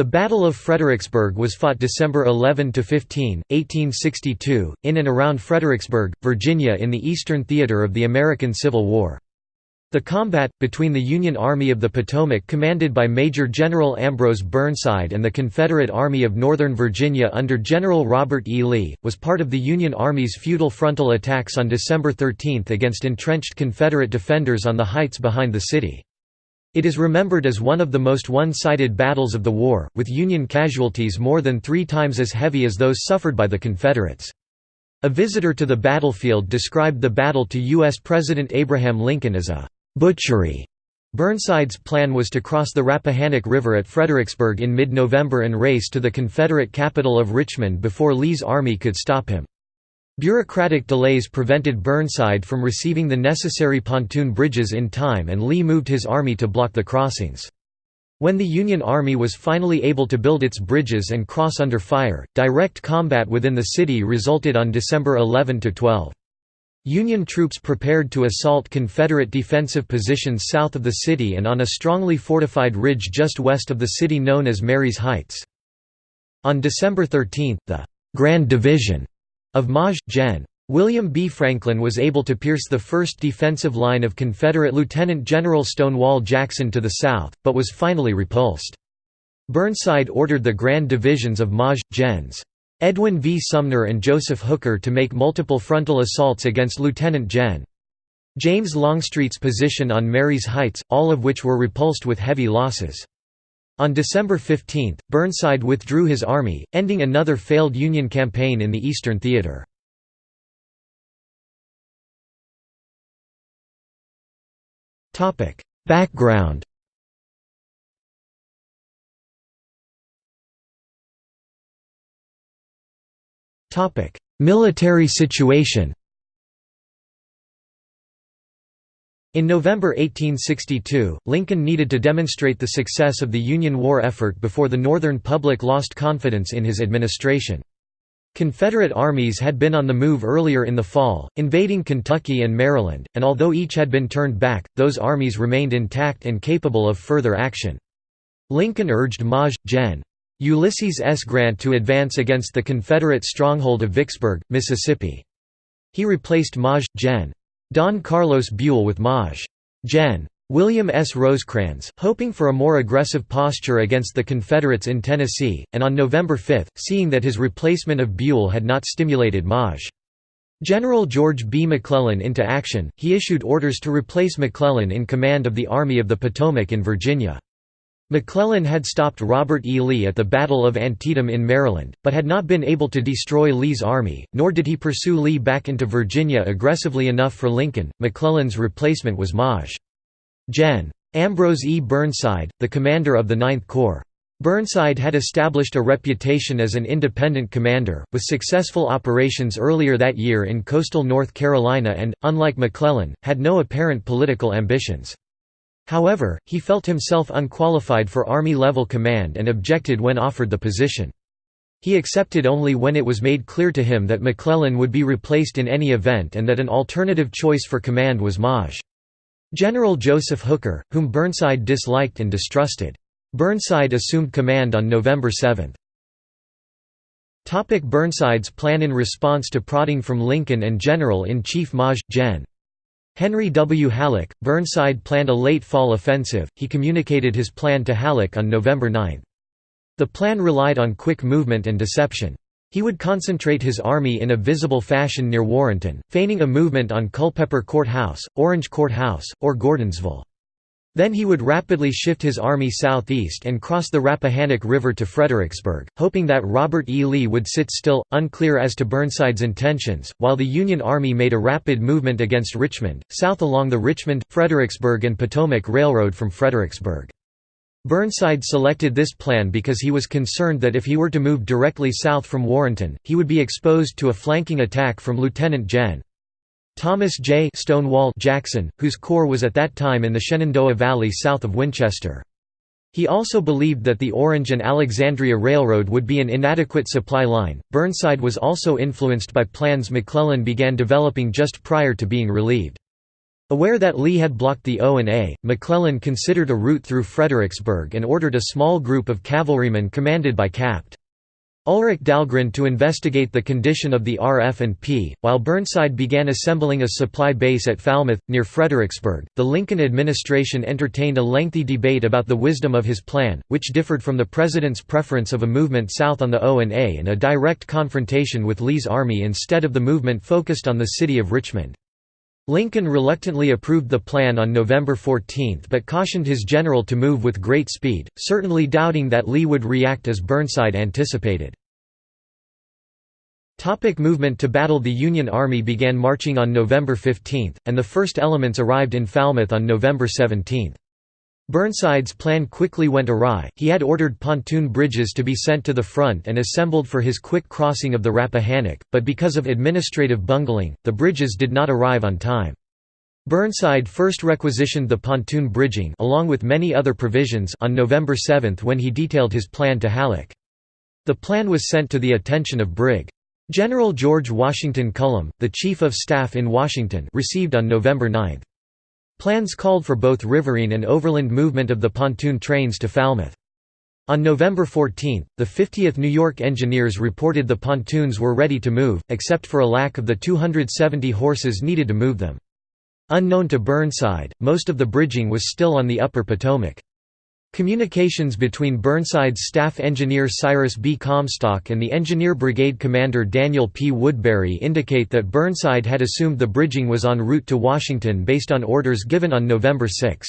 The Battle of Fredericksburg was fought December 11–15, 1862, in and around Fredericksburg, Virginia in the Eastern Theater of the American Civil War. The combat, between the Union Army of the Potomac commanded by Major General Ambrose Burnside and the Confederate Army of Northern Virginia under General Robert E. Lee, was part of the Union Army's futile frontal attacks on December 13 against entrenched Confederate defenders on the heights behind the city. It is remembered as one of the most one-sided battles of the war, with Union casualties more than three times as heavy as those suffered by the Confederates. A visitor to the battlefield described the battle to U.S. President Abraham Lincoln as a «butchery». Burnside's plan was to cross the Rappahannock River at Fredericksburg in mid-November and race to the Confederate capital of Richmond before Lee's army could stop him. Bureaucratic delays prevented Burnside from receiving the necessary pontoon bridges in time and Lee moved his army to block the crossings. When the Union Army was finally able to build its bridges and cross under fire, direct combat within the city resulted on December 11–12. Union troops prepared to assault Confederate defensive positions south of the city and on a strongly fortified ridge just west of the city known as Marye's Heights. On December 13, the «Grand Division» Of Maj. Gen. William B. Franklin was able to pierce the first defensive line of Confederate Lieutenant General Stonewall Jackson to the south, but was finally repulsed. Burnside ordered the Grand Divisions of Maj. Gens. Edwin V. Sumner and Joseph Hooker to make multiple frontal assaults against Lieutenant Gen. James Longstreet's position on Marye's Heights, all of which were repulsed with heavy losses. On December 15, Burnside withdrew his army, ending another failed Union campaign in the Eastern Theater. Background Military situation In November 1862, Lincoln needed to demonstrate the success of the Union war effort before the Northern public lost confidence in his administration. Confederate armies had been on the move earlier in the fall, invading Kentucky and Maryland, and although each had been turned back, those armies remained intact and capable of further action. Lincoln urged Maj. Gen. Ulysses S. Grant to advance against the Confederate stronghold of Vicksburg, Mississippi. He replaced Maj. Gen. Don Carlos Buell with Maj. Gen. William S. Rosecrans, hoping for a more aggressive posture against the Confederates in Tennessee, and on November 5, seeing that his replacement of Buell had not stimulated Maj. General George B. McClellan into action, he issued orders to replace McClellan in command of the Army of the Potomac in Virginia. McClellan had stopped Robert E. Lee at the Battle of Antietam in Maryland, but had not been able to destroy Lee's army, nor did he pursue Lee back into Virginia aggressively enough for Lincoln. McClellan's replacement was Maj. Gen. Ambrose E. Burnside, the commander of the Ninth Corps. Burnside had established a reputation as an independent commander, with successful operations earlier that year in coastal North Carolina and, unlike McClellan, had no apparent political ambitions. However, he felt himself unqualified for Army-level command and objected when offered the position. He accepted only when it was made clear to him that McClellan would be replaced in any event and that an alternative choice for command was Maj. General Joseph Hooker, whom Burnside disliked and distrusted. Burnside assumed command on November 7. Burnside's plan In response to prodding from Lincoln and General-in-Chief Maj. Gen. Henry W. Halleck, Burnside planned a late fall offensive, he communicated his plan to Halleck on November 9. The plan relied on quick movement and deception. He would concentrate his army in a visible fashion near Warrenton, feigning a movement on Culpeper Court House, Orange Court House, or Gordonsville. Then he would rapidly shift his army southeast and cross the Rappahannock River to Fredericksburg, hoping that Robert E. Lee would sit still, unclear as to Burnside's intentions, while the Union Army made a rapid movement against Richmond, south along the Richmond, Fredericksburg and Potomac Railroad from Fredericksburg. Burnside selected this plan because he was concerned that if he were to move directly south from Warrenton, he would be exposed to a flanking attack from Lieutenant Gen. Thomas J. Stonewall Jackson, whose corps was at that time in the Shenandoah Valley south of Winchester. He also believed that the Orange and Alexandria Railroad would be an inadequate supply line. Burnside was also influenced by plans McClellan began developing just prior to being relieved. Aware that Lee had blocked the O&A, McClellan considered a route through Fredericksburg and ordered a small group of cavalrymen commanded by Capt. Ulric Dahlgren to investigate the condition of the RF&P, while Burnside began assembling a supply base at Falmouth, near Fredericksburg. The Lincoln administration entertained a lengthy debate about the wisdom of his plan, which differed from the president's preference of a movement south on the O&A and a direct confrontation with Lee's army instead of the movement focused on the city of Richmond. Lincoln reluctantly approved the plan on November 14 but cautioned his general to move with great speed, certainly doubting that Lee would react as Burnside anticipated. Topic movement to battle The Union Army began marching on November 15, and the first elements arrived in Falmouth on November 17. Burnside's plan quickly went awry, he had ordered pontoon bridges to be sent to the front and assembled for his quick crossing of the Rappahannock, but because of administrative bungling, the bridges did not arrive on time. Burnside first requisitioned the pontoon bridging along with many other provisions on November 7 when he detailed his plan to Halleck. The plan was sent to the attention of Brig. General George Washington Cullum, the Chief of Staff in Washington received on November 9. Plans called for both riverine and overland movement of the pontoon trains to Falmouth. On November 14, the 50th New York Engineers reported the pontoons were ready to move, except for a lack of the 270 horses needed to move them. Unknown to Burnside, most of the bridging was still on the upper Potomac. Communications between Burnside's staff engineer Cyrus B. Comstock and the Engineer Brigade Commander Daniel P. Woodbury indicate that Burnside had assumed the bridging was en route to Washington based on orders given on November 6.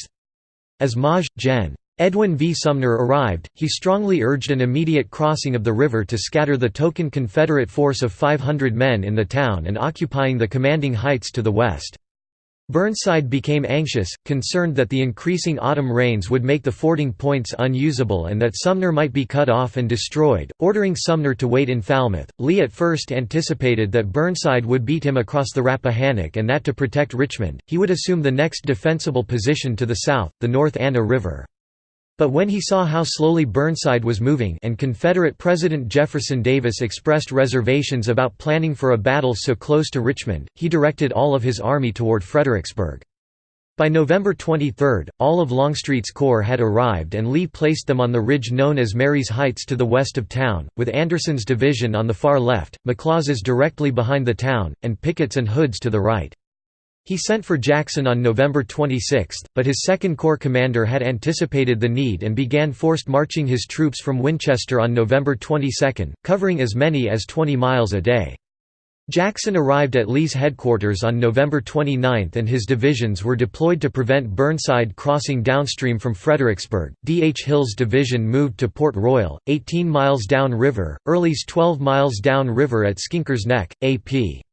As Maj. Gen. Edwin V. Sumner arrived, he strongly urged an immediate crossing of the river to scatter the token Confederate force of 500 men in the town and occupying the commanding heights to the west. Burnside became anxious, concerned that the increasing autumn rains would make the fording points unusable and that Sumner might be cut off and destroyed, ordering Sumner to wait in Falmouth. Lee at first anticipated that Burnside would beat him across the Rappahannock and that to protect Richmond, he would assume the next defensible position to the south, the North Anna River. But when he saw how slowly Burnside was moving and Confederate President Jefferson Davis expressed reservations about planning for a battle so close to Richmond, he directed all of his army toward Fredericksburg. By November 23, all of Longstreet's corps had arrived and Lee placed them on the ridge known as Marye's Heights to the west of town, with Anderson's division on the far left, McLaws' directly behind the town, and Pickett's and Hood's to the right. He sent for Jackson on November 26, but his Second Corps commander had anticipated the need and began forced marching his troops from Winchester on November 22, covering as many as 20 miles a day. Jackson arrived at Lee's headquarters on November 29 and his divisions were deployed to prevent Burnside crossing downstream from Fredericksburg. D. H. Hill's division moved to Port Royal, 18 miles down river, Early's 12 miles down river at Skinker's Neck, A.P.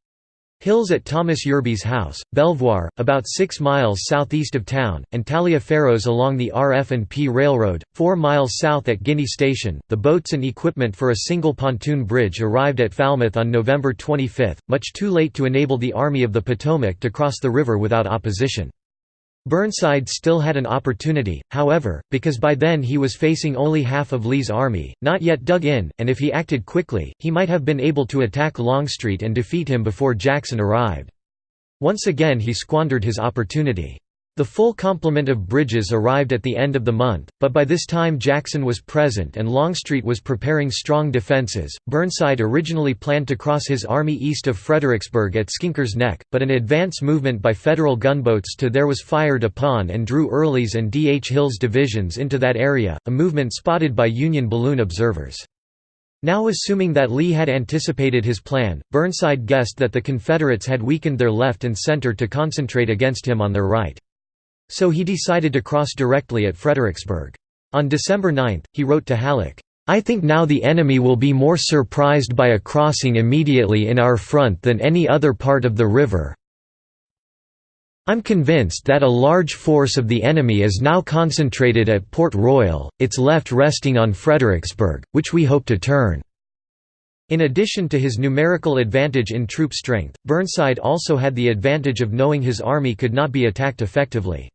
Hills at Thomas Yerby's house, Belvoir, about 6 miles southeast of town, and Taliaferro's along the RF&P Railroad, 4 miles south at Guinea Station. The boats and equipment for a single pontoon bridge arrived at Falmouth on November 25, much too late to enable the Army of the Potomac to cross the river without opposition. Burnside still had an opportunity, however, because by then he was facing only half of Lee's army, not yet dug in, and if he acted quickly, he might have been able to attack Longstreet and defeat him before Jackson arrived. Once again he squandered his opportunity. The full complement of bridges arrived at the end of the month, but by this time Jackson was present and Longstreet was preparing strong defenses. Burnside originally planned to cross his army east of Fredericksburg at Skinker's Neck, but an advance movement by Federal gunboats to there was fired upon and drew Early's and D. H. Hill's divisions into that area, a movement spotted by Union balloon observers. Now assuming that Lee had anticipated his plan, Burnside guessed that the Confederates had weakened their left and center to concentrate against him on their right. So he decided to cross directly at Fredericksburg. On December 9, he wrote to Halleck, I think now the enemy will be more surprised by a crossing immediately in our front than any other part of the river. I'm convinced that a large force of the enemy is now concentrated at Port Royal, its left resting on Fredericksburg, which we hope to turn." In addition to his numerical advantage in troop strength, Burnside also had the advantage of knowing his army could not be attacked effectively.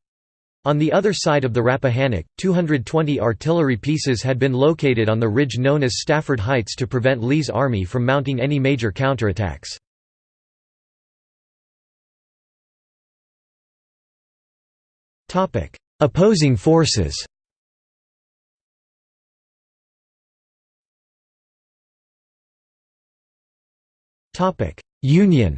On the other side of the Rappahannock, 220 artillery pieces had been located on the ridge known as Stafford Heights to prevent Lee's army from mounting any major counterattacks. Opposing forces Union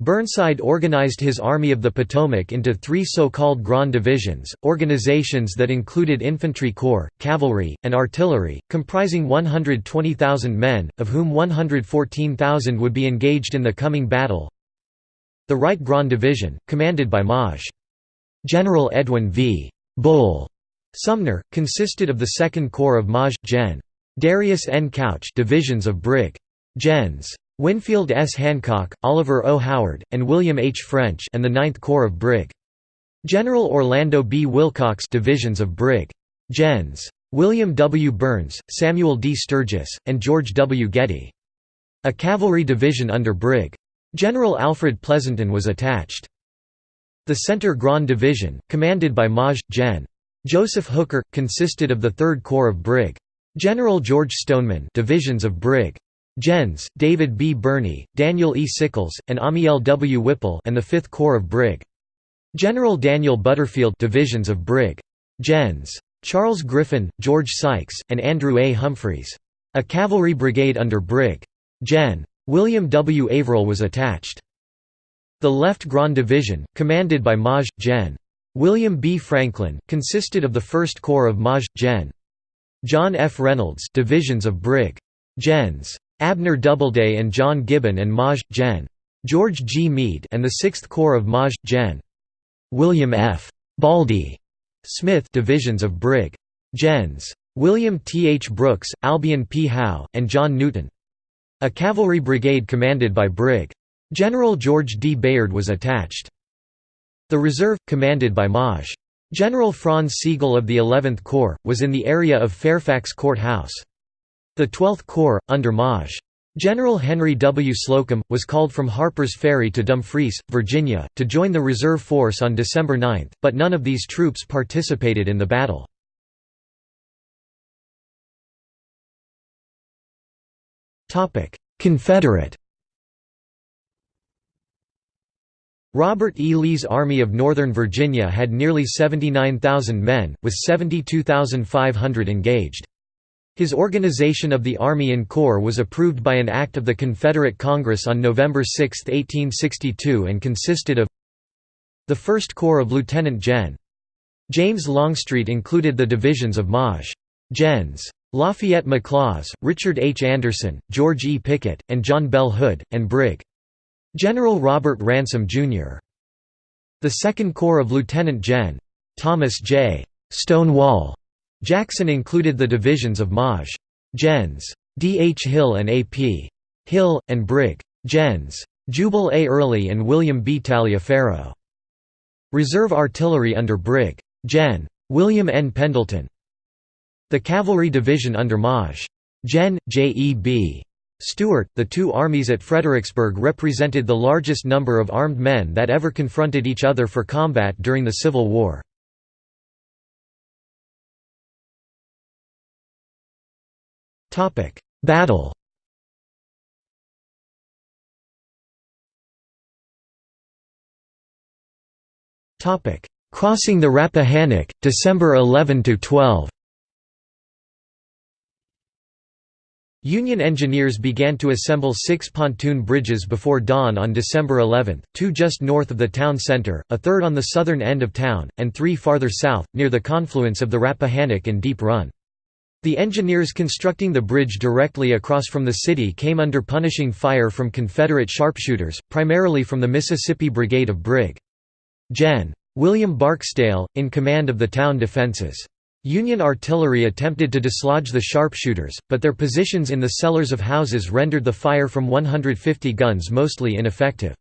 Burnside organized his Army of the Potomac into three so-called Grand Divisions, organizations that included infantry corps, cavalry, and artillery, comprising 120,000 men, of whom 114,000 would be engaged in the coming battle. The Right Grand Division, commanded by Maj. General Edwin V. Bull Sumner, consisted of the Second Corps of Maj. Gen. Darius N. Couch divisions of Brig. Gens. Winfield S. Hancock, Oliver O. Howard, and William H. French and the Ninth Corps of Brig. General Orlando B. Willcox divisions of Brig. Gens. William W. Burns, Samuel D. Sturgis, and George W. Getty. A cavalry division under Brig. General Alfred Pleasonton was attached. The Centre Grand Division, commanded by Maj. Gen. Joseph Hooker, consisted of the Third Corps of Brig. General George Stoneman divisions of Brig. Gens, David B. Birney, Daniel E. Sickles, and Amiel W. Whipple and the Fifth Corps of Brig. General Daniel Butterfield divisions of Brig. Gens. Charles Griffin, George Sykes, and Andrew A. Humphreys. A cavalry brigade under Brig. Gen. William W. Averell was attached. The Left Grand Division, commanded by Maj. Gen. William B. Franklin, consisted of the 1st Corps of Maj. Gen. John F. Reynolds divisions of Brig. Gens. Abner Doubleday and John Gibbon and Maj. Gen. George G. Meade and the 6th Corps of Maj. Gen. William F. Baldy Smith divisions of Brig. Gens. William T. H. Brooks, Albion P. Howe, and John Newton. A cavalry brigade commanded by Brig. General George D. Bayard was attached. The reserve, commanded by Maj. General Franz Sigel of the 11th Corps, was in the area of Fairfax Court House. The 12th Corps, under Maj. General Henry W. Slocum, was called from Harper's Ferry to Dumfries, Virginia, to join the reserve force on December 9, but none of these troops participated in the battle. Confederate Robert E. Lee's Army of Northern Virginia had nearly 79,000 men, with 72,500 engaged. His organization of the Army in Corps was approved by an act of the Confederate Congress on November 6, 1862 and consisted of the 1st Corps of Lieutenant Gen. James Longstreet included the divisions of Maj. Gens. Lafayette McLaws, Richard H. Anderson, George E. Pickett, and John Bell Hood, and Brig. General Robert Ransom, Jr. The 2nd Corps of Lieutenant Gen. Thomas J. Stonewall Jackson included the divisions of Maj. Gens. D. H. Hill and A. P. Hill, and Brig. Gens. Jubal A. Early and William B. Taliaferro. Reserve artillery under Brig. Gen. William N. Pendleton. The cavalry division under Maj. Gen. J. E. B. Stuart, the two armies at Fredericksburg represented the largest number of armed men that ever confronted each other for combat during the Civil War. Battle Topic: Crossing the Rappahannock, December 11 to 12. Union engineers began to assemble six pontoon bridges before dawn on December 11, two just north of the town center, a third on the southern end of town, and three farther south, near the confluence of the Rappahannock and Deep Run. The engineers constructing the bridge directly across from the city came under punishing fire from Confederate sharpshooters, primarily from the Mississippi Brigade of Brig. Gen. William Barksdale, in command of the town defenses. Union artillery attempted to dislodge the sharpshooters, but their positions in the cellars of houses rendered the fire from 150 guns mostly ineffective.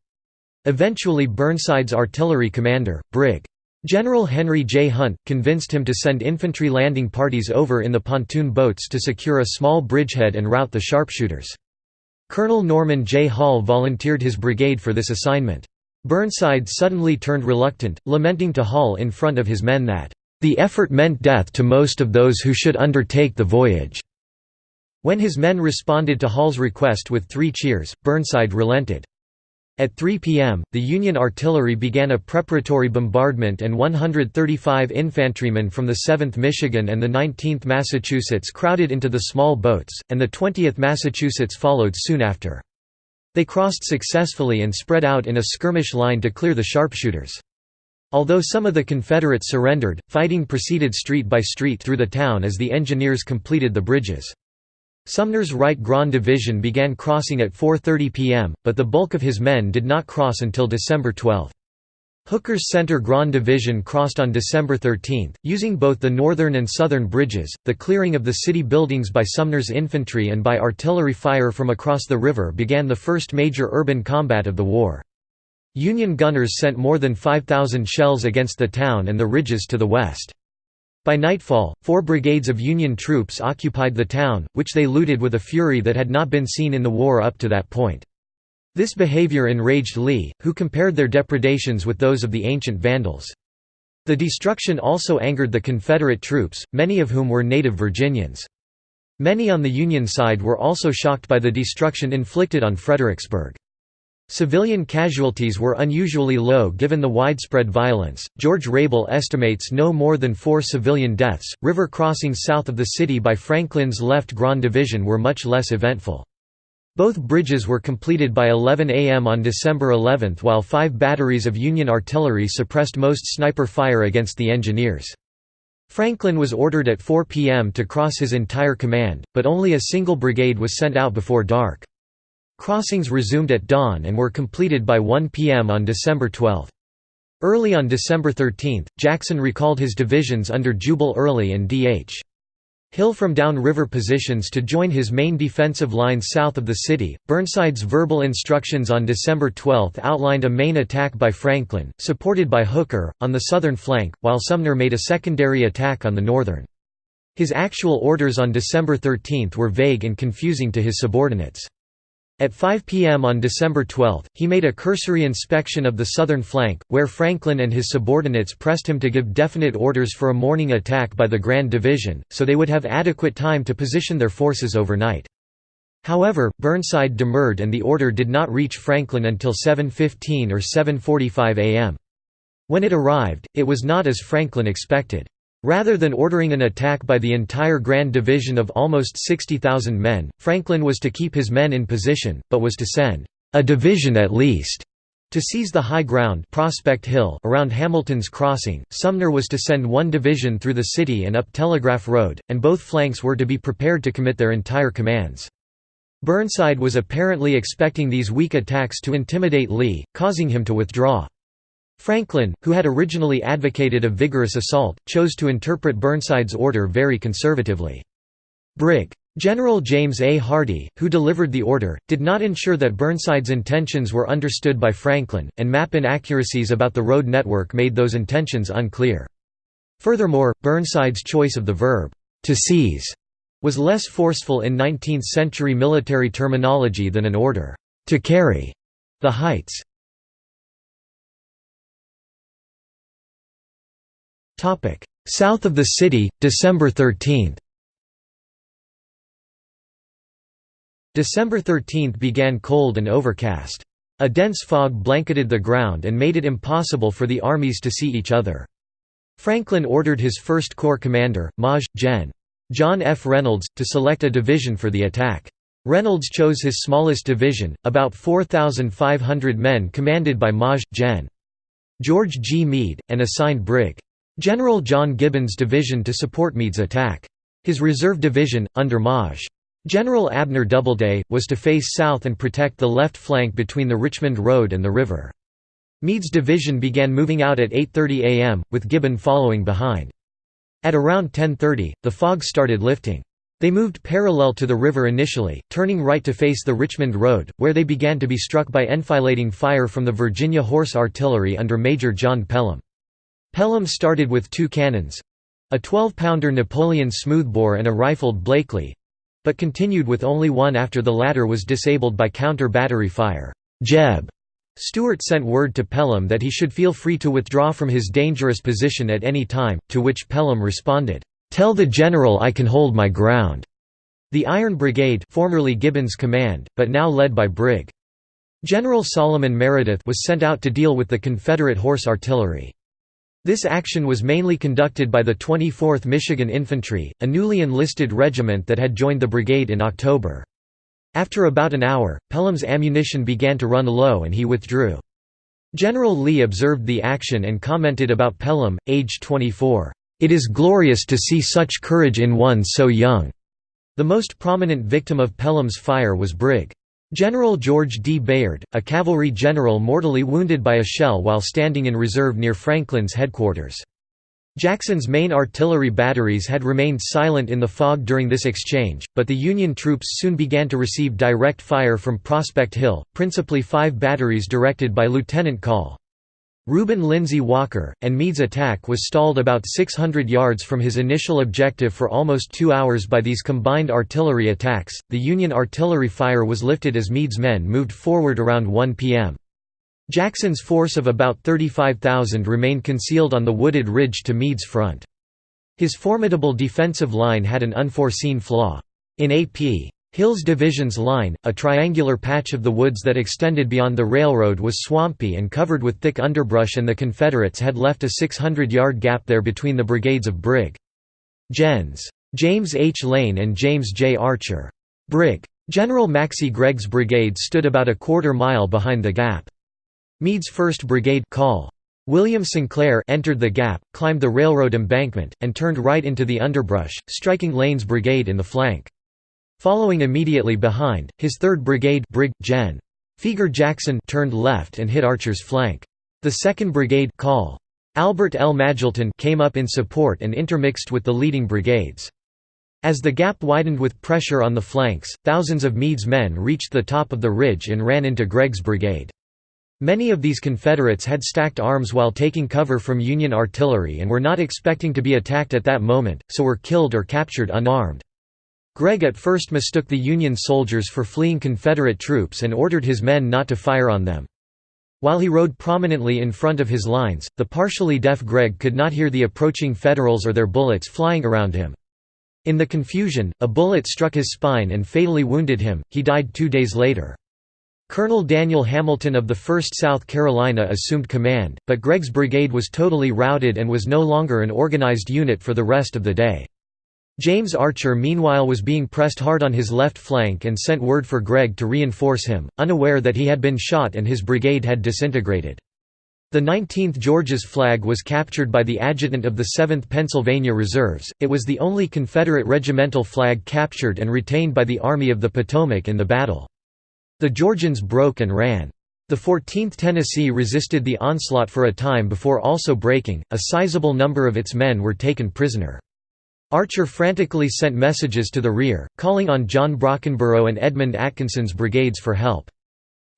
Eventually Burnside's artillery commander, Brig. General Henry J. Hunt, convinced him to send infantry landing parties over in the pontoon boats to secure a small bridgehead and rout the sharpshooters. Colonel Norman J. Hall volunteered his brigade for this assignment. Burnside suddenly turned reluctant, lamenting to Hall in front of his men that, "...the effort meant death to most of those who should undertake the voyage." When his men responded to Hall's request with three cheers, Burnside relented. At 3 p.m., the Union artillery began a preparatory bombardment and 135 infantrymen from the 7th Michigan and the 19th Massachusetts crowded into the small boats, and the 20th Massachusetts followed soon after. They crossed successfully and spread out in a skirmish line to clear the sharpshooters. Although some of the Confederates surrendered, fighting proceeded street by street through the town as the engineers completed the bridges. Sumner's Right Grand Division began crossing at 4.30 p.m., but the bulk of his men did not cross until December 12. Hooker's Center Grand Division crossed on December 13, using both the northern and southern bridges. The clearing of the city buildings by Sumner's infantry and by artillery fire from across the river began the first major urban combat of the war. Union gunners sent more than 5,000 shells against the town and the ridges to the west. By nightfall, four brigades of Union troops occupied the town, which they looted with a fury that had not been seen in the war up to that point. This behavior enraged Lee, who compared their depredations with those of the ancient Vandals. The destruction also angered the Confederate troops, many of whom were native Virginians. Many on the Union side were also shocked by the destruction inflicted on Fredericksburg. Civilian casualties were unusually low given the widespread violence. George Rable estimates no more than four civilian deaths. River crossings south of the city by Franklin's left Grand Division were much less eventful. Both bridges were completed by 11 a.m. on December 11 while five batteries of Union artillery suppressed most sniper fire against the engineers. Franklin was ordered at 4 p.m. to cross his entire command, but only a single brigade was sent out before dark. Crossings resumed at dawn and were completed by 1 p.m. on December 12. Early on December 13, Jackson recalled his divisions under Jubal Early and D.H. Hill from downriver positions to join his main defensive lines south of the city. Burnside's verbal instructions on December 12 outlined a main attack by Franklin, supported by Hooker, on the southern flank, while Sumner made a secondary attack on the northern. His actual orders on December 13 were vague and confusing to his subordinates. At 5 p.m. on December 12, he made a cursory inspection of the southern flank, where Franklin and his subordinates pressed him to give definite orders for a morning attack by the Grand Division, so they would have adequate time to position their forces overnight. However, Burnside demurred and the order did not reach Franklin until 7.15 or 7.45 am. When it arrived, it was not as Franklin expected. Rather than ordering an attack by the entire Grand Division of almost 60,000 men, Franklin was to keep his men in position, but was to send a division at least to seize the high ground Prospect Hill around Hamilton's Crossing. Sumner was to send one division through the city and up Telegraph Road, and both flanks were to be prepared to commit their entire commands. Burnside was apparently expecting these weak attacks to intimidate Lee, causing him to withdraw. Franklin, who had originally advocated a vigorous assault, chose to interpret Burnside's order very conservatively. Brig. General James A. Hardie, who delivered the order, did not ensure that Burnside's intentions were understood by Franklin, and map inaccuracies about the road network made those intentions unclear. Furthermore, Burnside's choice of the verb, to seize, was less forceful in 19th-century military terminology than an order, to carry the heights. South of the city, December 13 December 13 began cold and overcast. A dense fog blanketed the ground and made it impossible for the armies to see each other. Franklin ordered his 1st Corps commander, Maj. Gen. John F. Reynolds, to select a division for the attack. Reynolds chose his smallest division, about 4,500 men commanded by Maj. Gen. George G. Meade, and assigned Brig. General John Gibbon's division to support Meade's attack. His reserve division, under Maj. General Abner Doubleday, was to face south and protect the left flank between the Richmond Road and the river. Meade's division began moving out at 8.30 am, with Gibbon following behind. At around 10.30, the fog started lifting. They moved parallel to the river initially, turning right to face the Richmond Road, where they began to be struck by enfilading fire from the Virginia Horse Artillery under Major John Pelham. Pelham started with two cannons—a 12-pounder Napoleon smoothbore and a rifled Blakely—but continued with only one after the latter was disabled by counter-battery fire. Jeb. Stuart sent word to Pelham that he should feel free to withdraw from his dangerous position at any time, to which Pelham responded, "'Tell the General I can hold my ground." The Iron Brigade formerly Gibbon's command, but now led by Brig. General Solomon Meredith was sent out to deal with the Confederate horse artillery. This action was mainly conducted by the 24th Michigan Infantry, a newly enlisted regiment that had joined the brigade in October. After about an hour, Pelham's ammunition began to run low and he withdrew. General Lee observed the action and commented about Pelham, age 24, "...it is glorious to see such courage in one so young." The most prominent victim of Pelham's fire was Brig. General George D. Bayard, a cavalry general mortally wounded by a shell while standing in reserve near Franklin's headquarters. Jackson's main artillery batteries had remained silent in the fog during this exchange, but the Union troops soon began to receive direct fire from Prospect Hill, principally five batteries directed by Lieutenant Call. Reuben Lindsay Walker, and Meade's attack was stalled about 600 yards from his initial objective for almost two hours by these combined artillery attacks. The Union artillery fire was lifted as Meade's men moved forward around 1 p.m. Jackson's force of about 35,000 remained concealed on the wooded ridge to Meade's front. His formidable defensive line had an unforeseen flaw. In A.P. Hill's division's line, a triangular patch of the woods that extended beyond the railroad was swampy and covered with thick underbrush and the Confederates had left a 600-yard gap there between the brigades of Brig. Gens. James H. Lane and James J. Archer. Brig. General Maxcy Gregg's brigade stood about a quarter mile behind the gap. Meade's 1st Brigade call. William Sinclair entered the gap, climbed the railroad embankment, and turned right into the underbrush, striking Lane's brigade in the flank. Following immediately behind, his 3rd Brigade Brig. Gen. Feger Jackson turned left and hit Archer's flank. The 2nd Brigade call. Albert L. Magilton came up in support and intermixed with the leading brigades. As the gap widened with pressure on the flanks, thousands of Meade's men reached the top of the ridge and ran into Gregg's brigade. Many of these Confederates had stacked arms while taking cover from Union artillery and were not expecting to be attacked at that moment, so were killed or captured unarmed. Gregg at first mistook the Union soldiers for fleeing Confederate troops and ordered his men not to fire on them. While he rode prominently in front of his lines, the partially deaf Gregg could not hear the approaching Federals or their bullets flying around him. In the confusion, a bullet struck his spine and fatally wounded him, he died two days later. Colonel Daniel Hamilton of the 1st South Carolina assumed command, but Gregg's brigade was totally routed and was no longer an organized unit for the rest of the day. James Archer meanwhile was being pressed hard on his left flank and sent word for Gregg to reinforce him, unaware that he had been shot and his brigade had disintegrated. The 19th Georgia's flag was captured by the adjutant of the 7th Pennsylvania Reserves, it was the only Confederate regimental flag captured and retained by the Army of the Potomac in the battle. The Georgians broke and ran. The 14th Tennessee resisted the onslaught for a time before also breaking, a sizable number of its men were taken prisoner. Archer frantically sent messages to the rear, calling on John Brockenborough and Edmund Atkinson's brigades for help.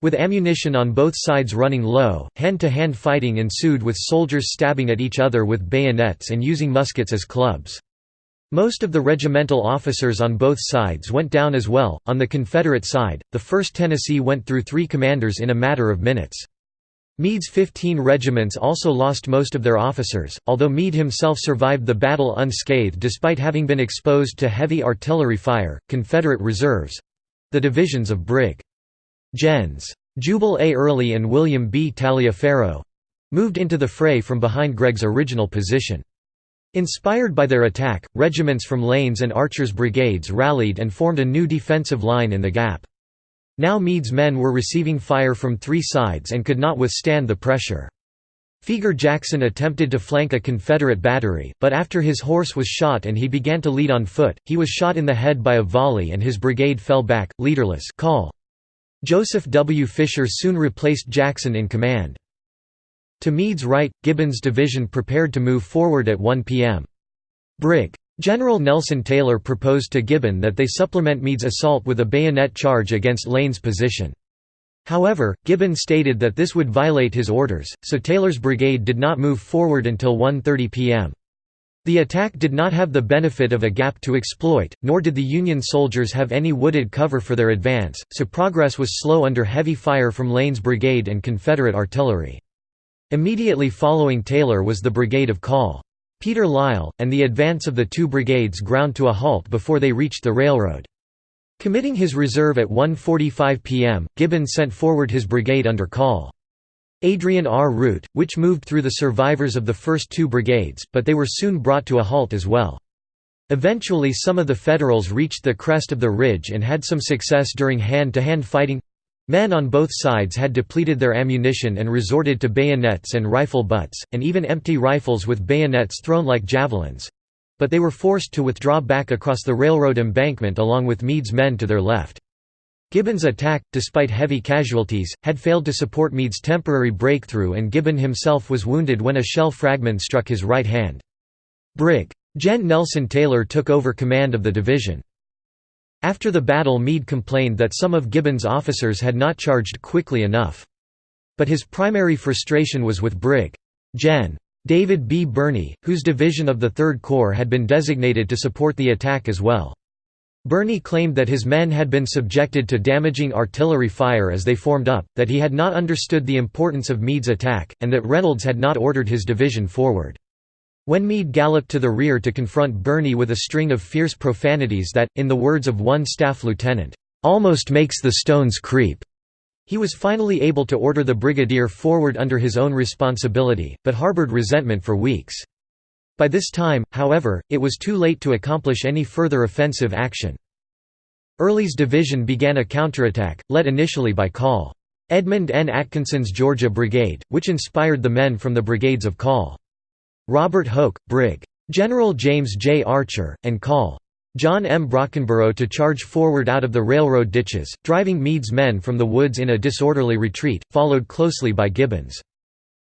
With ammunition on both sides running low, hand-to-hand -hand fighting ensued with soldiers stabbing at each other with bayonets and using muskets as clubs. Most of the regimental officers on both sides went down as well. On the Confederate side, the 1st Tennessee went through three commanders in a matter of minutes. Meade's 15 regiments also lost most of their officers, although Meade himself survived the battle unscathed despite having been exposed to heavy artillery fire. Confederate reserves the divisions of Brig. Gens. Jubal A. Early and William B. Taliaferro moved into the fray from behind Gregg's original position. Inspired by their attack, regiments from Lane's and Archer's brigades rallied and formed a new defensive line in the gap. Now Meade's men were receiving fire from three sides and could not withstand the pressure. Feger Jackson attempted to flank a Confederate battery, but after his horse was shot and he began to lead on foot, he was shot in the head by a volley and his brigade fell back, leaderless call. Joseph W. Fisher soon replaced Jackson in command. To Meade's right, Gibbon's division prepared to move forward at 1 p.m. Brig. General Nelson Taylor proposed to Gibbon that they supplement Meade's assault with a bayonet charge against Lane's position. However, Gibbon stated that this would violate his orders, so Taylor's brigade did not move forward until 1.30 p.m. The attack did not have the benefit of a gap to exploit, nor did the Union soldiers have any wooded cover for their advance, so progress was slow under heavy fire from Lane's brigade and Confederate artillery. Immediately following Taylor was the Brigade of Call. Peter Lyle, and the advance of the two brigades ground to a halt before they reached the railroad. Committing his reserve at 1.45 p.m., Gibbon sent forward his brigade under call. Adrian R. Root, which moved through the survivors of the first two brigades, but they were soon brought to a halt as well. Eventually some of the Federals reached the crest of the ridge and had some success during hand-to-hand -hand fighting. Men on both sides had depleted their ammunition and resorted to bayonets and rifle butts, and even empty rifles with bayonets thrown like javelins. But they were forced to withdraw back across the railroad embankment along with Meade's men to their left. Gibbon's attack, despite heavy casualties, had failed to support Meade's temporary breakthrough and Gibbon himself was wounded when a shell fragment struck his right hand. Brig. Gen. Nelson Taylor took over command of the division. After the battle Meade complained that some of Gibbon's officers had not charged quickly enough. But his primary frustration was with Brig. Gen. David B. Birney, whose division of the Third Corps had been designated to support the attack as well. Birney claimed that his men had been subjected to damaging artillery fire as they formed up, that he had not understood the importance of Meade's attack, and that Reynolds had not ordered his division forward. When Meade galloped to the rear to confront Birney with a string of fierce profanities that, in the words of one staff lieutenant, "...almost makes the stones creep," He was finally able to order the brigadier forward under his own responsibility, but harbored resentment for weeks. By this time, however, it was too late to accomplish any further offensive action. Early's division began a counterattack, led initially by Col. Edmund N. Atkinson's Georgia Brigade, which inspired the men from the brigades of Col. Robert Hoke, Brig. General James J. Archer, and Col. John M. Brockenborough to charge forward out of the railroad ditches, driving Meade's men from the woods in a disorderly retreat, followed closely by Gibbon's.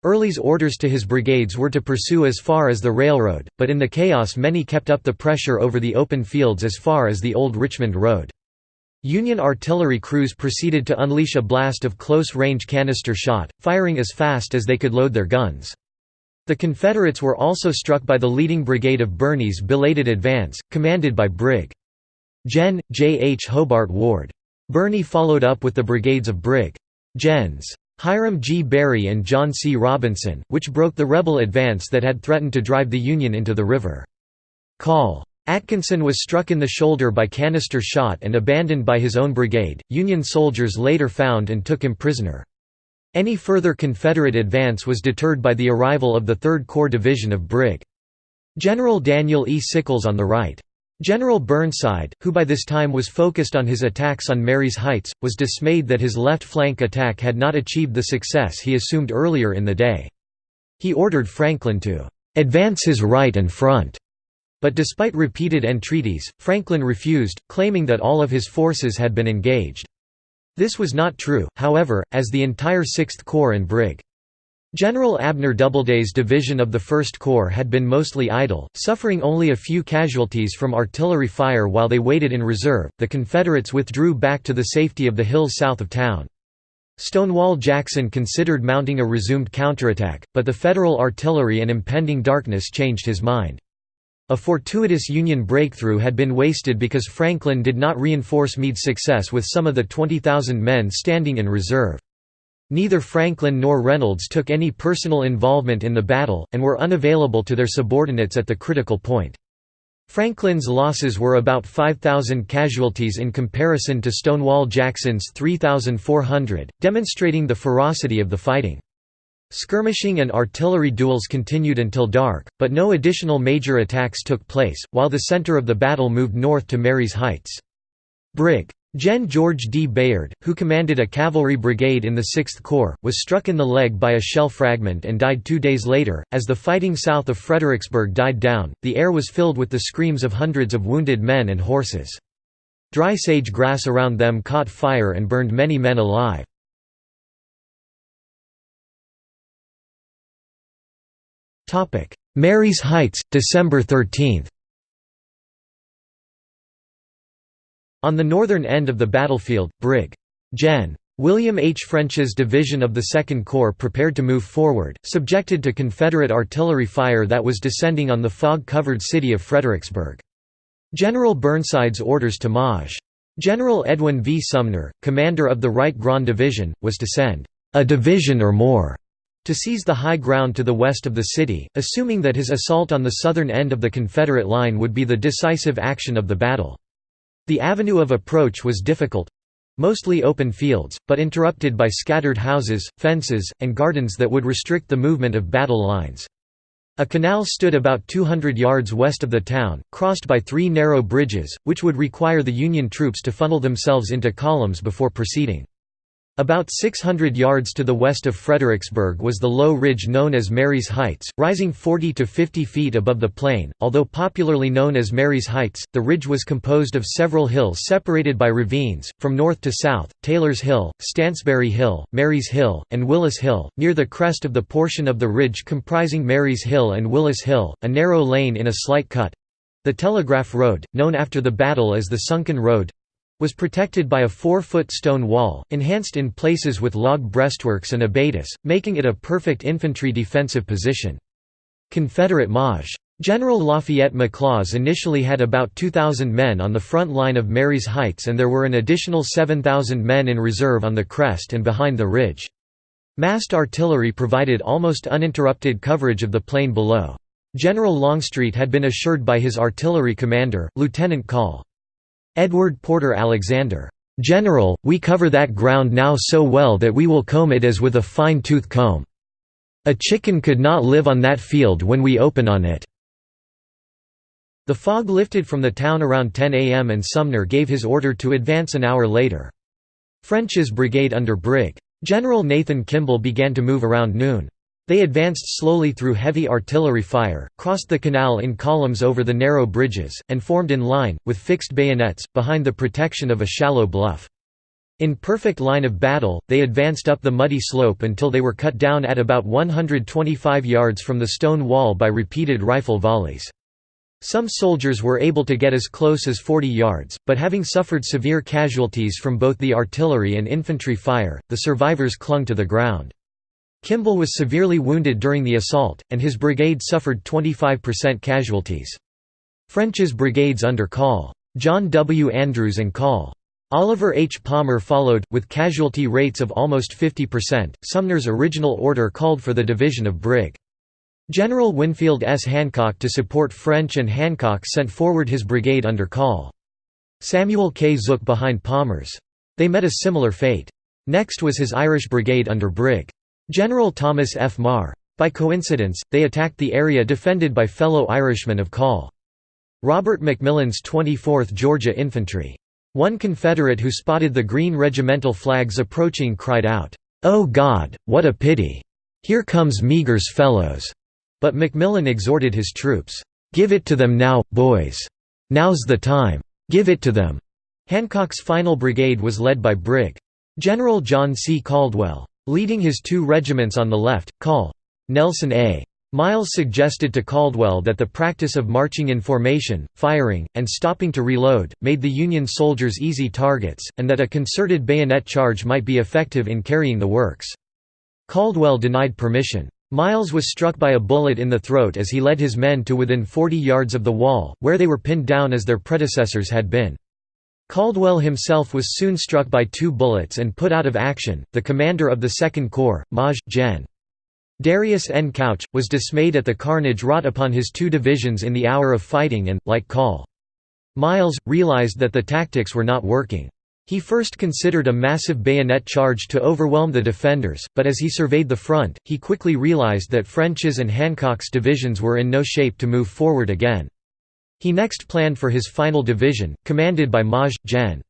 Early's orders to his brigades were to pursue as far as the railroad, but in the chaos many kept up the pressure over the open fields as far as the old Richmond Road. Union artillery crews proceeded to unleash a blast of close-range canister shot, firing as fast as they could load their guns. The Confederates were also struck by the leading brigade of Birney's belated advance, commanded by Brig. Gen. J. H. Hobart Ward. Birney followed up with the brigades of Brig. Gens. Hiram G. Berry and John C. Robinson, which broke the rebel advance that had threatened to drive the Union into the river. Call. Atkinson was struck in the shoulder by canister shot and abandoned by his own brigade. Union soldiers later found and took him prisoner. Any further Confederate advance was deterred by the arrival of the 3rd Corps Division of Brig. General Daniel E. Sickles on the right. General Burnside, who by this time was focused on his attacks on Marye's Heights, was dismayed that his left flank attack had not achieved the success he assumed earlier in the day. He ordered Franklin to "...advance his right and front." But despite repeated entreaties, Franklin refused, claiming that all of his forces had been engaged. This was not true, however, as the entire Sixth Corps and Brig. General Abner Doubleday's division of the First Corps had been mostly idle, suffering only a few casualties from artillery fire while they waited in reserve. The Confederates withdrew back to the safety of the hills south of town. Stonewall Jackson considered mounting a resumed counterattack, but the Federal artillery and impending darkness changed his mind. A fortuitous Union breakthrough had been wasted because Franklin did not reinforce Meade's success with some of the 20,000 men standing in reserve. Neither Franklin nor Reynolds took any personal involvement in the battle, and were unavailable to their subordinates at the critical point. Franklin's losses were about 5,000 casualties in comparison to Stonewall Jackson's 3,400, demonstrating the ferocity of the fighting. Skirmishing and artillery duels continued until dark, but no additional major attacks took place, while the center of the battle moved north to Marye's Heights. Brig. Gen. George D. Bayard, who commanded a cavalry brigade in the 6th Corps, was struck in the leg by a shell fragment and died two days later. As the fighting south of Fredericksburg died down, the air was filled with the screams of hundreds of wounded men and horses. Dry sage grass around them caught fire and burned many men alive. Marye's Heights, December 13 On the northern end of the battlefield, Brig. Gen. William H. French's division of the Second Corps prepared to move forward, subjected to Confederate artillery fire that was descending on the fog-covered city of Fredericksburg. General Burnside's orders to Maj. General Edwin V. Sumner, commander of the Right Grand Division, was to send a division or more to seize the high ground to the west of the city, assuming that his assault on the southern end of the Confederate line would be the decisive action of the battle. The avenue of approach was difficult—mostly open fields, but interrupted by scattered houses, fences, and gardens that would restrict the movement of battle lines. A canal stood about 200 yards west of the town, crossed by three narrow bridges, which would require the Union troops to funnel themselves into columns before proceeding. About 600 yards to the west of Fredericksburg was the low ridge known as Marye's Heights, rising 40 to 50 feet above the plain. Although popularly known as Marye's Heights, the ridge was composed of several hills separated by ravines, from north to south Taylor's Hill, Stansbury Hill, Marye's Hill, and Willis Hill. Near the crest of the portion of the ridge comprising Marye's Hill and Willis Hill, a narrow lane in a slight cut the Telegraph Road, known after the battle as the Sunken Road was protected by a four-foot stone wall, enhanced in places with log breastworks and abatis, making it a perfect infantry defensive position. Confederate Maj. General Lafayette McLaws initially had about 2,000 men on the front line of Marye's Heights and there were an additional 7,000 men in reserve on the crest and behind the ridge. Massed artillery provided almost uninterrupted coverage of the plain below. General Longstreet had been assured by his artillery commander, Lieutenant Col. Edward Porter Alexander, "'General, we cover that ground now so well that we will comb it as with a fine-tooth comb. A chicken could not live on that field when we open on it." The fog lifted from the town around 10 a.m. and Sumner gave his order to advance an hour later. French's brigade under Brig. General Nathan Kimball began to move around noon. They advanced slowly through heavy artillery fire, crossed the canal in columns over the narrow bridges, and formed in line, with fixed bayonets, behind the protection of a shallow bluff. In perfect line of battle, they advanced up the muddy slope until they were cut down at about 125 yards from the stone wall by repeated rifle volleys. Some soldiers were able to get as close as 40 yards, but having suffered severe casualties from both the artillery and infantry fire, the survivors clung to the ground. Kimball was severely wounded during the assault, and his brigade suffered 25% casualties. French's brigades under Col. John W. Andrews and Col. Oliver H. Palmer followed, with casualty rates of almost 50%. Sumner's original order called for the division of Brig. General Winfield S. Hancock to support French and Hancock sent forward his brigade under Col. Samuel K. Zook behind Palmer's. They met a similar fate. Next was his Irish brigade under Brig. General Thomas F. Meagher. By coincidence, they attacked the area defended by fellow Irishmen of Call. Robert McMillan's 24th Georgia Infantry. One Confederate who spotted the green regimental flags approaching cried out, "'Oh God, what a pity! Here comes Meagher's fellows!' But McMillan exhorted his troops, "'Give it to them now, boys! Now's the time! Give it to them!' Hancock's final brigade was led by Brig. General John C. Caldwell. Leading his two regiments on the left, Col. Nelson A. Miles suggested to Caldwell that the practice of marching in formation, firing, and stopping to reload, made the Union soldiers easy targets, and that a concerted bayonet charge might be effective in carrying the works. Caldwell denied permission. Miles was struck by a bullet in the throat as he led his men to within 40 yards of the wall, where they were pinned down as their predecessors had been. Caldwell himself was soon struck by two bullets and put out of action. The commander of the Second Corps, Maj. Gen. Darius N. Couch, was dismayed at the carnage wrought upon his two divisions in the hour of fighting and, like Col. Miles, realized that the tactics were not working. He first considered a massive bayonet charge to overwhelm the defenders, but as he surveyed the front, he quickly realized that French's and Hancock's divisions were in no shape to move forward again. He next planned for his final division, commanded by Maj. Gen.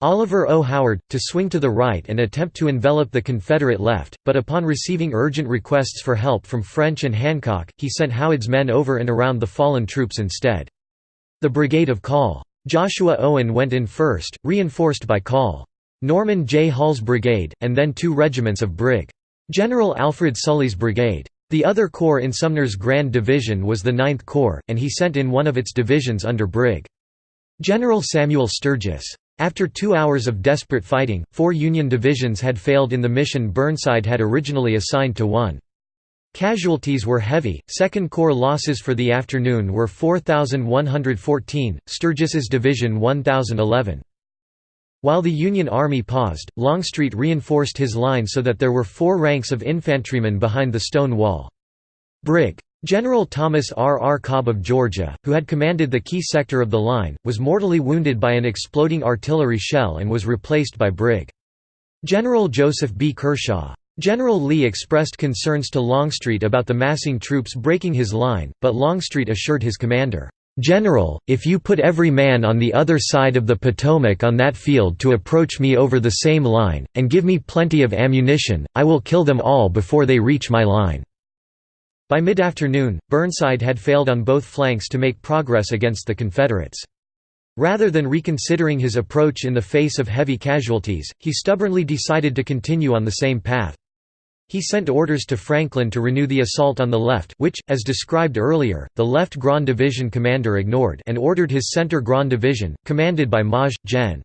Oliver O. Howard, to swing to the right and attempt to envelop the Confederate left, but upon receiving urgent requests for help from French and Hancock, he sent Howard's men over and around the fallen troops instead. The brigade of Call. Joshua Owen went in first, reinforced by Call. Norman J. Hall's brigade, and then two regiments of Brig. General Alfred Sully's brigade. The other corps in Sumner's Grand Division was the Ninth Corps, and he sent in one of its divisions under Brig. General Samuel Sturgis. After two hours of desperate fighting, four Union divisions had failed in the mission Burnside had originally assigned to one. Casualties were heavy, Second Corps losses for the afternoon were 4,114, Sturgis's division 1,011. While the Union Army paused, Longstreet reinforced his line so that there were four ranks of infantrymen behind the stone wall. Brig. General Thomas R. R. Cobb of Georgia, who had commanded the key sector of the line, was mortally wounded by an exploding artillery shell and was replaced by Brig. General Joseph B. Kershaw. General Lee expressed concerns to Longstreet about the massing troops breaking his line, but Longstreet assured his commander, "'General, if you put every man on the other side of the Potomac on that field to approach me over the same line, and give me plenty of ammunition, I will kill them all before they reach my line." By mid-afternoon, Burnside had failed on both flanks to make progress against the Confederates. Rather than reconsidering his approach in the face of heavy casualties, he stubbornly decided to continue on the same path. He sent orders to Franklin to renew the assault on the left which, as described earlier, the left Grand Division commander ignored and ordered his center Grand Division, commanded by Maj. Gen.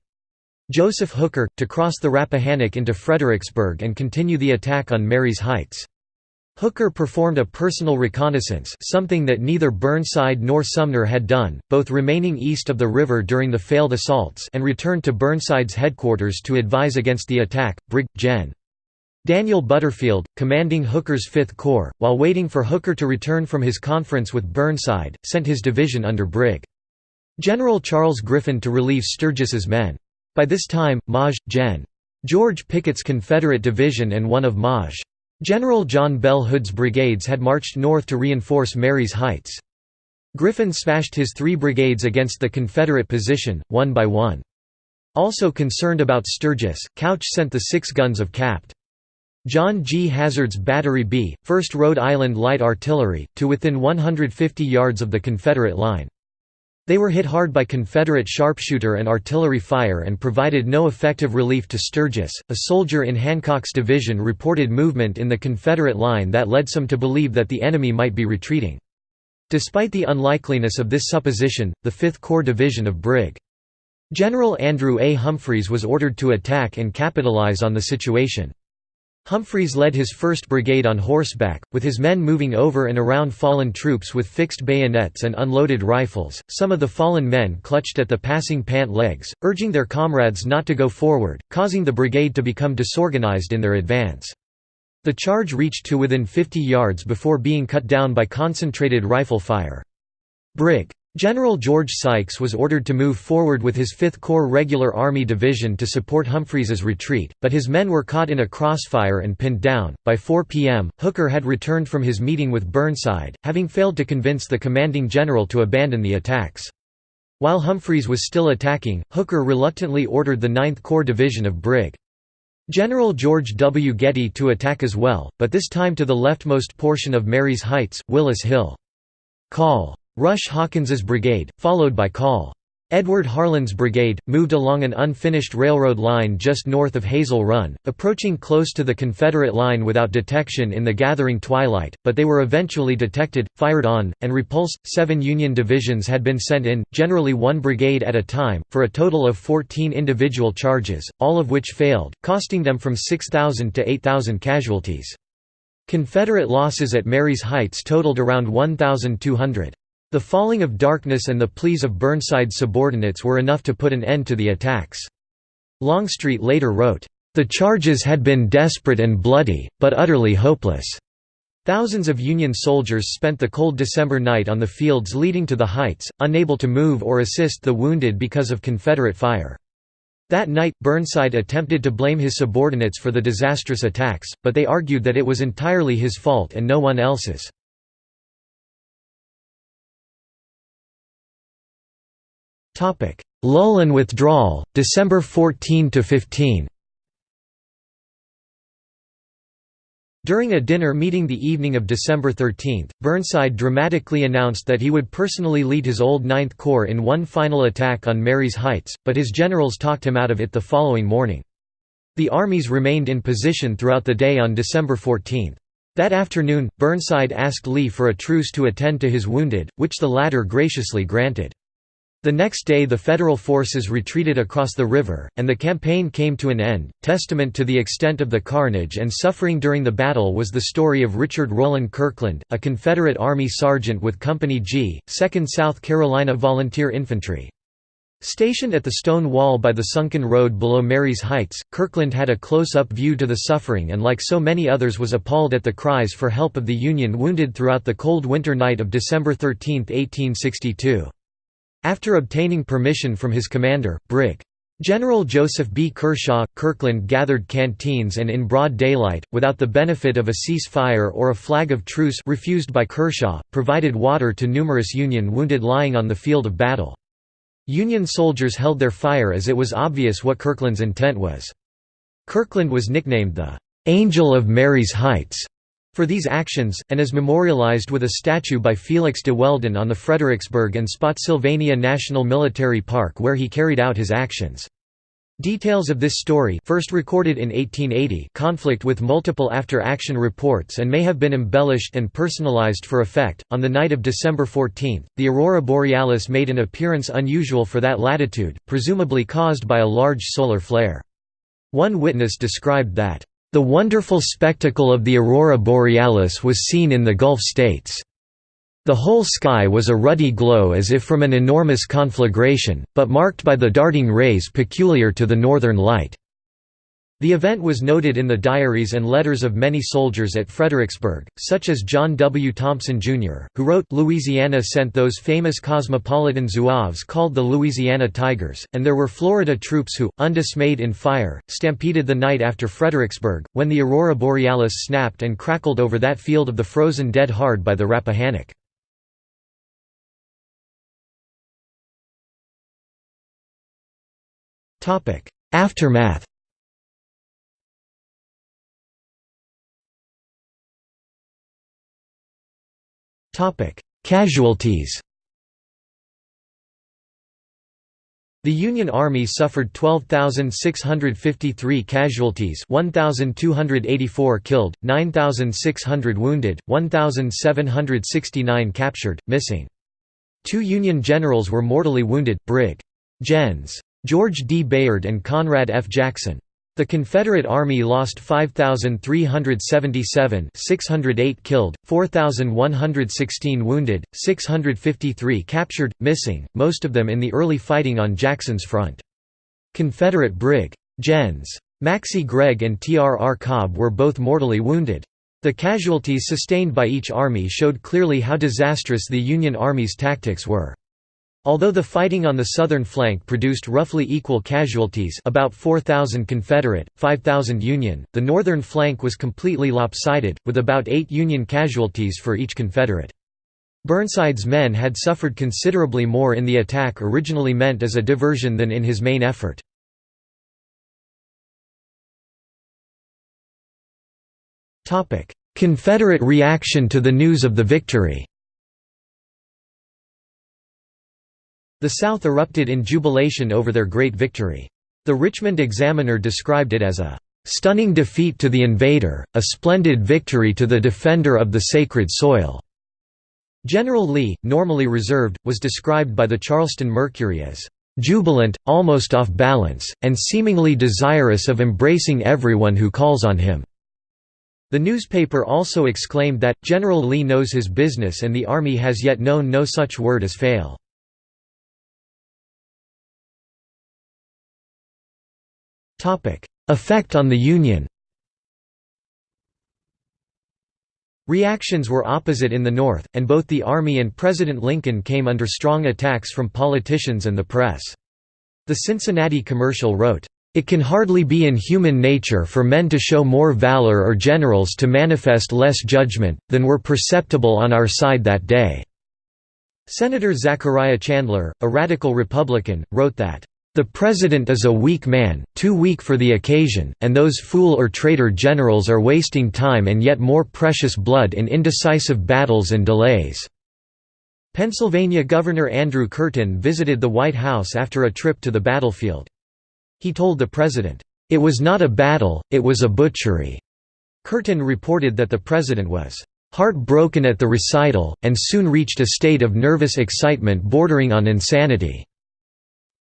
Joseph Hooker, to cross the Rappahannock into Fredericksburg and continue the attack on Marye's Heights. Hooker performed a personal reconnaissance something that neither Burnside nor Sumner had done, both remaining east of the river during the failed assaults and returned to Burnside's headquarters to advise against the attack. Brig. Gen. Daniel Butterfield, commanding Hooker's Fifth Corps, while waiting for Hooker to return from his conference with Burnside, sent his division under Brig. General Charles Griffin to relieve Sturgis's men. By this time, Maj. Gen. George Pickett's Confederate division and one of Maj. General John Bell Hood's brigades had marched north to reinforce Marye's Heights. Griffin smashed his three brigades against the Confederate position, one by one. Also concerned about Sturgis, Couch sent the six guns of Capt. John G. Hazard's Battery B, 1st Rhode Island Light Artillery, to within 150 yards of the Confederate line. They were hit hard by Confederate sharpshooter and artillery fire and provided no effective relief to Sturgis. A soldier in Hancock's division reported movement in the Confederate line that led some to believe that the enemy might be retreating. Despite the unlikeliness of this supposition, the 5th Corps Division of Brig. General Andrew A. Humphreys was ordered to attack and capitalize on the situation. Humphreys led his 1st Brigade on horseback, with his men moving over and around fallen troops with fixed bayonets and unloaded rifles. Some of the fallen men clutched at the passing pant legs, urging their comrades not to go forward, causing the brigade to become disorganized in their advance. The charge reached to within 50 yards before being cut down by concentrated rifle fire. Brig. General George Sykes was ordered to move forward with his 5th Corps Regular Army Division to support Humphreys's retreat, but his men were caught in a crossfire and pinned down. By 4 p.m., Hooker had returned from his meeting with Burnside, having failed to convince the commanding general to abandon the attacks. While Humphreys was still attacking, Hooker reluctantly ordered the 9th Corps Division of Brig. General George W. Getty to attack as well, but this time to the leftmost portion of Marye's Heights, Willis Hill. Call Rush Hawkins's brigade, followed by Col. Edward Harland's brigade, moved along an unfinished railroad line just north of Hazel Run, approaching close to the Confederate line without detection in the gathering twilight, but they were eventually detected, fired on, and repulsed. Seven Union divisions had been sent in, generally one brigade at a time, for a total of 14 individual charges, all of which failed, costing them from 6,000 to 8,000 casualties. Confederate losses at Marye's Heights totaled around 1,200. The falling of darkness and the pleas of Burnside's subordinates were enough to put an end to the attacks. Longstreet later wrote, "...the charges had been desperate and bloody, but utterly hopeless." Thousands of Union soldiers spent the cold December night on the fields leading to the heights, unable to move or assist the wounded because of Confederate fire. That night, Burnside attempted to blame his subordinates for the disastrous attacks, but they argued that it was entirely his fault and no one else's. Lull and withdrawal, December 14 to 15. During a dinner meeting the evening of December 13, Burnside dramatically announced that he would personally lead his old Ninth Corps in one final attack on Marye's Heights, but his generals talked him out of it the following morning. The armies remained in position throughout the day on December 14. That afternoon, Burnside asked Lee for a truce to attend to his wounded, which the latter graciously granted. The next day the Federal forces retreated across the river, and the campaign came to an end. Testament to the extent of the carnage and suffering during the battle was the story of Richard Rowland Kirkland, a Confederate Army sergeant with Company G, 2nd South Carolina Volunteer Infantry. Stationed at the stone wall by the sunken road below Marye's Heights, Kirkland had a close-up view to the suffering and like so many others was appalled at the cries for help of the Union wounded throughout the cold winter night of December 13, 1862. After obtaining permission from his commander, Brig. General Joseph B. Kershaw, Kirkland gathered canteens and in broad daylight, without the benefit of a cease-fire or a flag of truce refused by Kershaw, provided water to numerous Union wounded lying on the field of battle. Union soldiers held their fire as it was obvious what Kirkland's intent was. Kirkland was nicknamed the "'Angel of Marye's Heights' for these actions, and is memorialized with a statue by Felix de Weldon on the Fredericksburg and Spotsylvania National Military Park where he carried out his actions. Details of this story first recorded in 1880 conflict with multiple after-action reports and may have been embellished and personalized for effect. On the night of December 14, the aurora borealis made an appearance unusual for that latitude, presumably caused by a large solar flare. One witness described that the wonderful spectacle of the aurora borealis was seen in the Gulf states. The whole sky was a ruddy glow as if from an enormous conflagration, but marked by the darting rays peculiar to the northern light. The event was noted in the diaries and letters of many soldiers at Fredericksburg, such as John W. Thompson, Jr., who wrote, Louisiana sent those famous cosmopolitan zouaves called the Louisiana Tigers, and there were Florida troops who, undismayed in fire, stampeded the night after Fredericksburg, when the aurora borealis snapped and crackled over that field of the frozen dead hard by the Rappahannock. Aftermath Casualties The Union Army suffered 12,653 casualties 1,284 killed, 9,600 wounded, 1,769 captured, missing. Two Union generals were mortally wounded, Brig. Gens. George D. Bayard and Conrad F. Jackson. The Confederate Army lost 5,377 608 killed, 4,116 wounded, 653 captured, missing, most of them in the early fighting on Jackson's front. Confederate Brig. Gens. Maxcy Gregg and T. R. R. Cobb were both mortally wounded. The casualties sustained by each army showed clearly how disastrous the Union Army's tactics were. Although the fighting on the southern flank produced roughly equal casualties about 4,000 Confederate, 5,000 Union, the northern flank was completely lopsided, with about 8 Union casualties for each Confederate. Burnside's men had suffered considerably more in the attack originally meant as a diversion than in his main effort. Confederate reaction to the news of the victory The South erupted in jubilation over their great victory. The Richmond Examiner described it as a "...stunning defeat to the invader, a splendid victory to the defender of the sacred soil." General Lee, normally reserved, was described by the Charleston Mercury as "...jubilant, almost off balance, and seemingly desirous of embracing everyone who calls on him." The newspaper also exclaimed that, General Lee knows his business and the Army has yet known no such word as fail. Effect on the Union Reactions were opposite in the North, and both the Army and President Lincoln came under strong attacks from politicians and the press. The Cincinnati commercial wrote, "...it can hardly be in human nature for men to show more valor or generals to manifest less judgment, than were perceptible on our side that day." Senator Zachariah Chandler, a radical Republican, wrote that, the President is a weak man, too weak for the occasion, and those fool or traitor generals are wasting time and yet more precious blood in indecisive battles and delays." Pennsylvania Governor Andrew Curtin visited the White House after a trip to the battlefield. He told the President, "...it was not a battle, it was a butchery." Curtin reported that the President was "...heartbroken at the recital, and soon reached a state of nervous excitement bordering on insanity."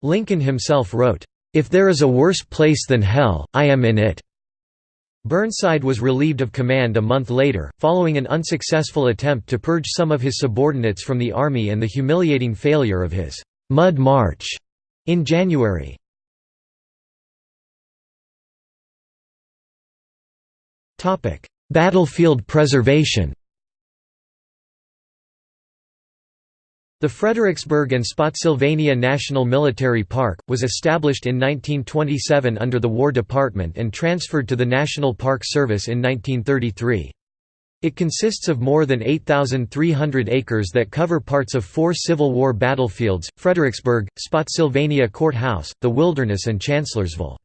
Lincoln himself wrote, "'If there is a worse place than hell, I am in it.'" Burnside was relieved of command a month later, following an unsuccessful attempt to purge some of his subordinates from the army and the humiliating failure of his "'Mud March' In January. Battlefield preservation The Fredericksburg and Spotsylvania National Military Park, was established in 1927 under the War Department and transferred to the National Park Service in 1933. It consists of more than 8,300 acres that cover parts of four Civil War battlefields, Fredericksburg, Spotsylvania Courthouse, the Wilderness and Chancellorsville.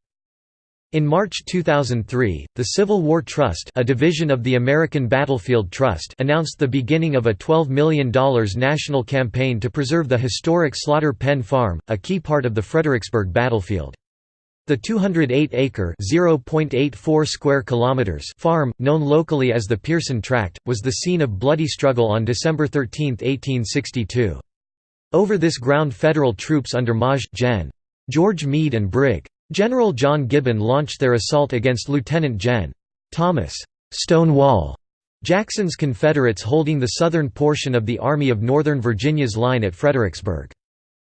In March 2003, the Civil War Trust a division of the American Battlefield Trust announced the beginning of a $12 million national campaign to preserve the historic Slaughter Pen Farm, a key part of the Fredericksburg battlefield. The 208-acre (0.84 square kilometers) farm, known locally as the Pearson Tract, was the scene of bloody struggle on December 13, 1862. Over this ground Federal troops under Maj. Gen. George Meade and Brig. General John Gibbon launched their assault against Lieutenant Gen. Thomas Stonewall Jackson's Confederates holding the southern portion of the Army of Northern Virginia's line at Fredericksburg.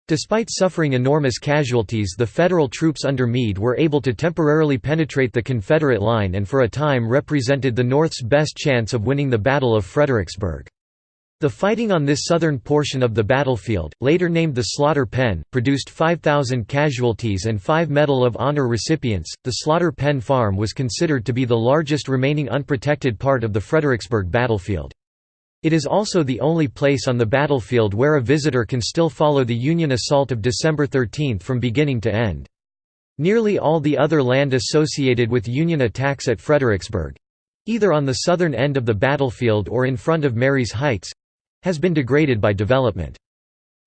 Despite suffering enormous casualties the Federal troops under Meade were able to temporarily penetrate the Confederate line and for a time represented the North's best chance of winning the Battle of Fredericksburg. The fighting on this southern portion of the battlefield, later named the Slaughter Pen, produced 5,000 casualties and five Medal of Honor recipients. The Slaughter Pen Farm was considered to be the largest remaining unprotected part of the Fredericksburg battlefield. It is also the only place on the battlefield where a visitor can still follow the Union assault of December 13 from beginning to end. Nearly all the other land associated with Union attacks at Fredericksburg—either on the southern end of the battlefield or in front of Marye's Heights, has been degraded by development.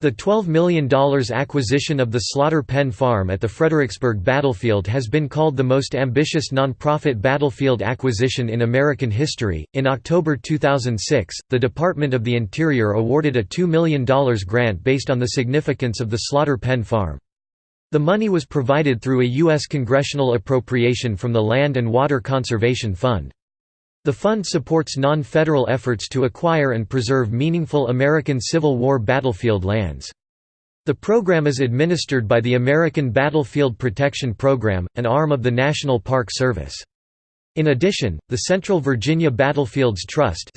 The $12 million acquisition of the Slaughter Pen Farm at the Fredericksburg battlefield has been called the most ambitious nonprofit battlefield acquisition in American history. In October 2006, the Department of the Interior awarded a $2 million grant based on the significance of the Slaughter Pen Farm. The money was provided through a U.S. congressional appropriation from the Land and Water Conservation Fund. The fund supports non-federal efforts to acquire and preserve meaningful American Civil War battlefield lands. The program is administered by the American Battlefield Protection Program, an arm of the National Park Service. In addition, the Central Virginia Battlefields Trust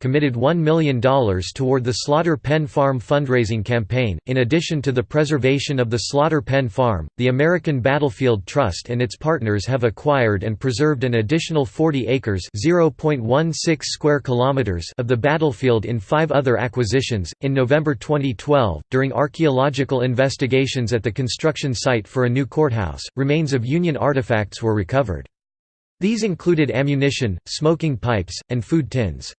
committed $1 million toward the Slaughter Pen Farm fundraising campaign. In addition to the preservation of the Slaughter Pen Farm, the American Battlefield Trust and its partners have acquired and preserved an additional 40 acres (0.16 square kilometers) of the battlefield in five other acquisitions. In November 2012, during archaeological investigations at the construction site for a new courthouse, remains of Union artifacts were recovered. These included ammunition, smoking pipes, and food tins.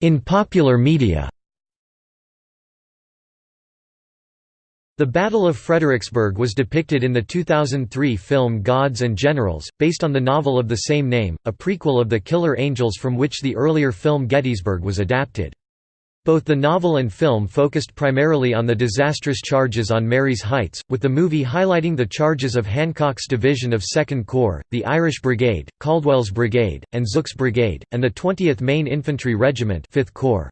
In popular media The Battle of Fredericksburg was depicted in the 2003 film Gods and Generals, based on the novel of the same name, a prequel of The Killer Angels from which the earlier film Gettysburg was adapted. Both the novel and film focused primarily on the disastrous charges on Marye's Heights, with the movie highlighting the charges of Hancock's division of 2nd Corps, the Irish Brigade, Caldwell's Brigade, and Zook's Brigade, and the 20th Maine Infantry Regiment 5th Corps.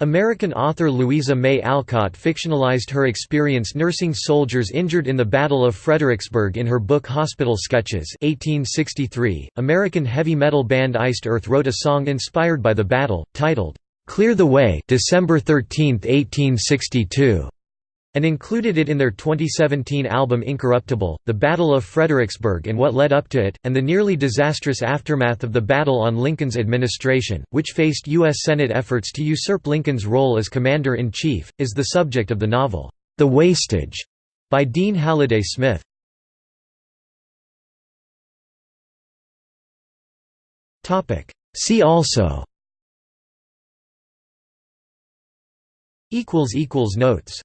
American author Louisa May Alcott fictionalized her experience nursing soldiers injured in the Battle of Fredericksburg in her book Hospital Sketches 1863. American heavy metal band Iced Earth wrote a song inspired by the battle, titled, Clear the Way December 13, 1862, and included it in their 2017 album Incorruptible. The Battle of Fredericksburg and what led up to it, and the nearly disastrous aftermath of the battle on Lincoln's administration, which faced U.S. Senate efforts to usurp Lincoln's role as Commander-in-Chief, is the subject of the novel, The Wastage, by Dean Halliday Smith. See also Notes